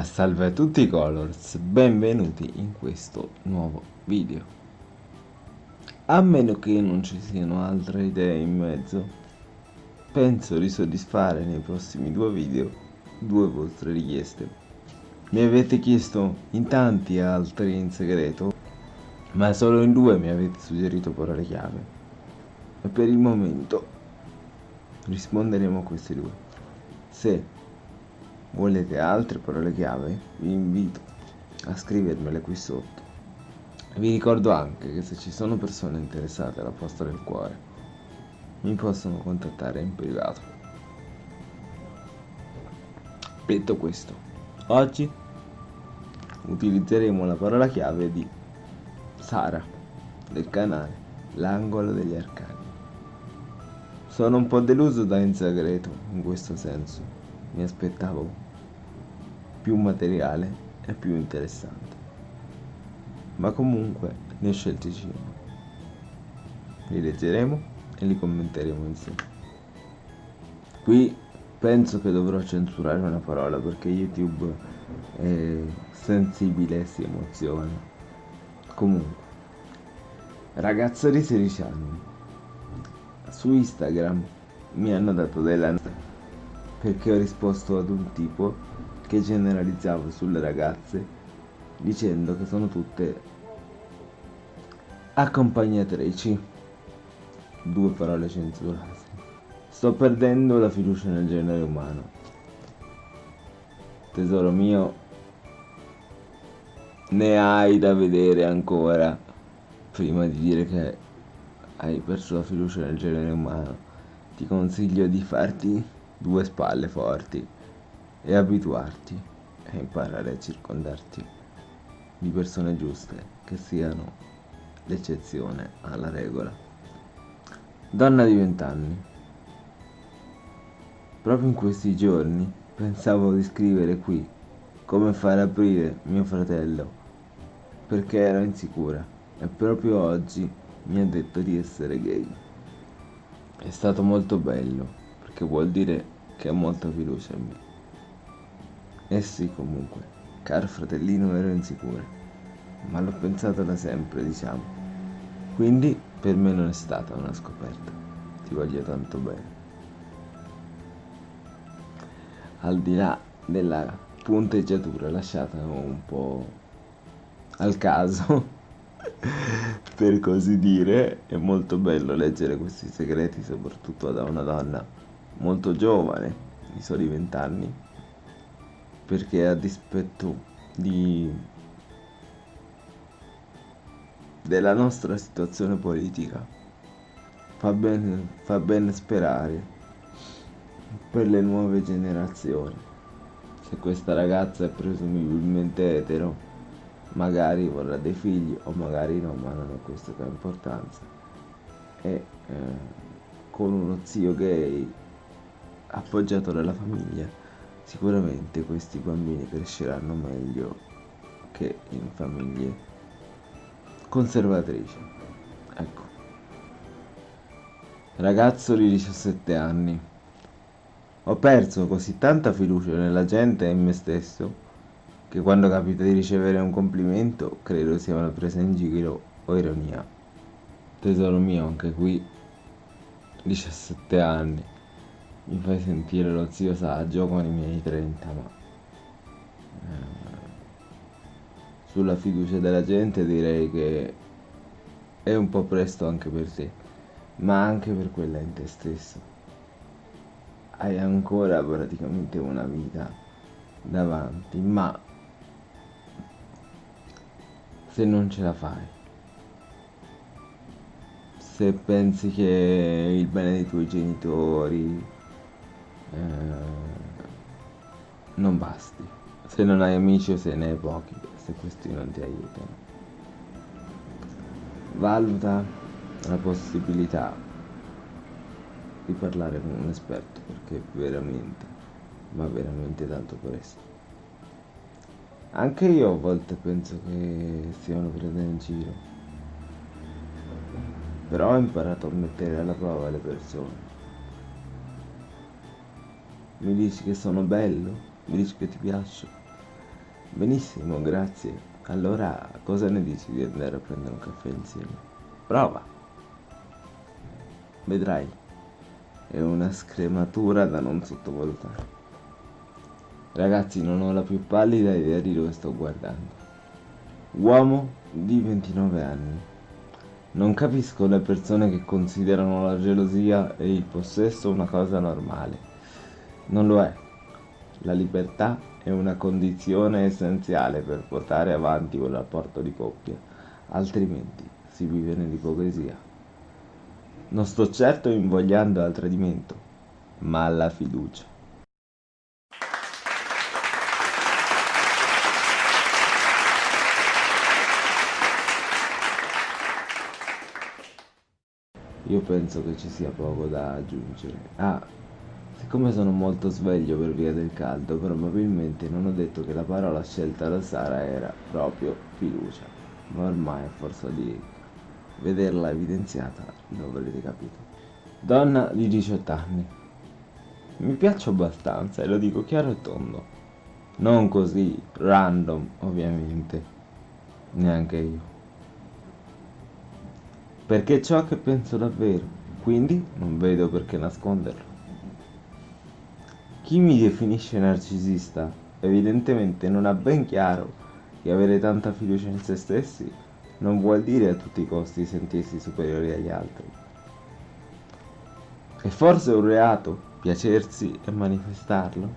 Ma salve a tutti i colors, benvenuti in questo nuovo video. A meno che non ci siano altre idee in mezzo, penso di soddisfare nei prossimi due video due vostre richieste. Mi avete chiesto in tanti altri in segreto, ma solo in due mi avete suggerito parole chiave. E per il momento risponderemo a questi due. Se Volete altre parole chiave? Vi invito a scrivermele qui sotto. Vi ricordo anche che se ci sono persone interessate alla posta del cuore, mi possono contattare in privato. Detto questo, oggi utilizzeremo la parola chiave di Sara del canale L'angolo degli arcani. Sono un po' deluso da Insagreto in questo senso mi aspettavo più materiale e più interessante. Ma comunque ne ho scelti 5. Li leggeremo e li commenteremo insieme. Qui penso che dovrò censurare una parola perché YouTube è sensibile e si emoziona. Comunque, ragazzo di 16 anni, su Instagram mi hanno dato della perché ho risposto ad un tipo che generalizzava sulle ragazze dicendo che sono tutte accompagnatrici. Due parole censurate. Sto perdendo la fiducia nel genere umano. Tesoro mio, ne hai da vedere ancora prima di dire che hai perso la fiducia nel genere umano. Ti consiglio di farti due spalle forti e abituarti e imparare a circondarti di persone giuste che siano l'eccezione alla regola. Donna di vent'anni. Proprio in questi giorni pensavo di scrivere qui come far aprire mio fratello perché ero insicura e proprio oggi mi ha detto di essere gay. È stato molto bello che vuol dire che ha molta fiducia in me. Eh sì, comunque, caro fratellino ero insicura, ma l'ho pensato da sempre, diciamo. Quindi per me non è stata una scoperta. Ti voglio tanto bene. Al di là della punteggiatura lasciata un po' al caso per così dire è molto bello leggere questi segreti soprattutto da una donna molto giovane, di soli vent'anni, perché a dispetto di della nostra situazione politica. Fa bene, fa bene sperare per le nuove generazioni. Se questa ragazza è presumibilmente etero magari vorrà dei figli o magari no ma non ha importanza. E eh, con uno zio gay appoggiato dalla famiglia, sicuramente questi bambini cresceranno meglio che in famiglie conservatrici. Ecco. Ragazzo di 17 anni. Ho perso così tanta fiducia nella gente e in me stesso che quando capita di ricevere un complimento credo sia una presa in giro o ironia. Tesoro mio, anche qui 17 anni mi fai sentire lo zio saggio con i miei 30 ma eh, sulla fiducia della gente direi che è un po' presto anche per te ma anche per quella in te stesso hai ancora praticamente una vita davanti ma se non ce la fai se pensi che il bene dei tuoi genitori non basti. Se non hai amici o se ne hai pochi se questi non ti aiutano. Valuta la possibilità di parlare con un esperto perché veramente va veramente tanto presto. Anche io a volte penso che una presa in giro. Però ho imparato a mettere alla prova le persone mi dici che sono bello, mi dici che ti piaccio, Benissimo, grazie. Allora, cosa ne dici di andare a prendere un caffè insieme? Prova. Vedrai. È una scrematura da non sottovalutare. Ragazzi, non ho la più pallida idea di dove sto guardando. Uomo di 29 anni. Non capisco le persone che considerano la gelosia e il possesso una cosa normale. Non lo è. La libertà è una condizione essenziale per portare avanti un rapporto di coppia, altrimenti si vive nell'ipocrisia. Non sto certo invogliando al tradimento, ma alla fiducia. Io penso che ci sia poco da aggiungere. Ah, siccome sono molto sveglio per via del caldo, probabilmente non ho detto che la parola scelta da Sara era proprio fiducia. Ma ormai a forza di vederla evidenziata lo avrete capito. Donna di 18 anni. Mi piaccio abbastanza e lo dico chiaro e tondo. Non così random, ovviamente. Neanche io perché ciò che penso davvero, quindi non vedo perché nasconderlo. Chi mi definisce narcisista evidentemente non ha ben chiaro che avere tanta fiducia in se stessi non vuol dire a tutti i costi sentirsi superiori agli altri. È forse un reato piacersi e manifestarlo?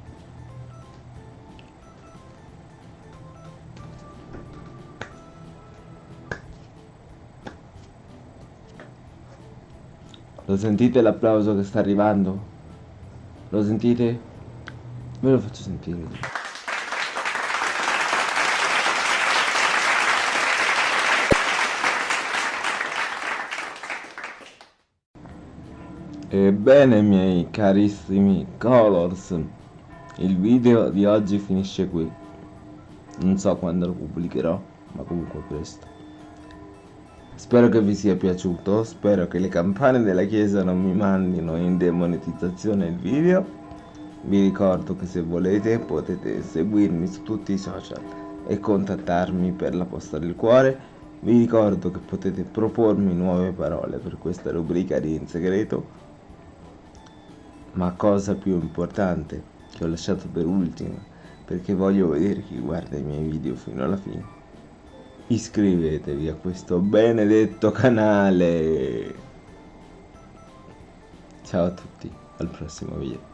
Lo sentite l'applauso che sta arrivando? Lo sentite? Ve lo faccio sentire. Ebbene miei carissimi Colors, il video di oggi finisce qui. Non so quando lo pubblicherò, ma comunque presto. Spero che vi sia piaciuto, spero che le campane della chiesa non mi mandino in demonetizzazione il video. Vi ricordo che se volete potete seguirmi su tutti i social e contattarmi per la posta del cuore. Vi ricordo che potete propormi nuove parole per questa rubrica di In Segreto. Ma cosa più importante, che ho lasciato per ultima, perché voglio vedere chi guarda i miei video fino alla fine iscrivetevi a questo benedetto canale ciao a tutti al prossimo video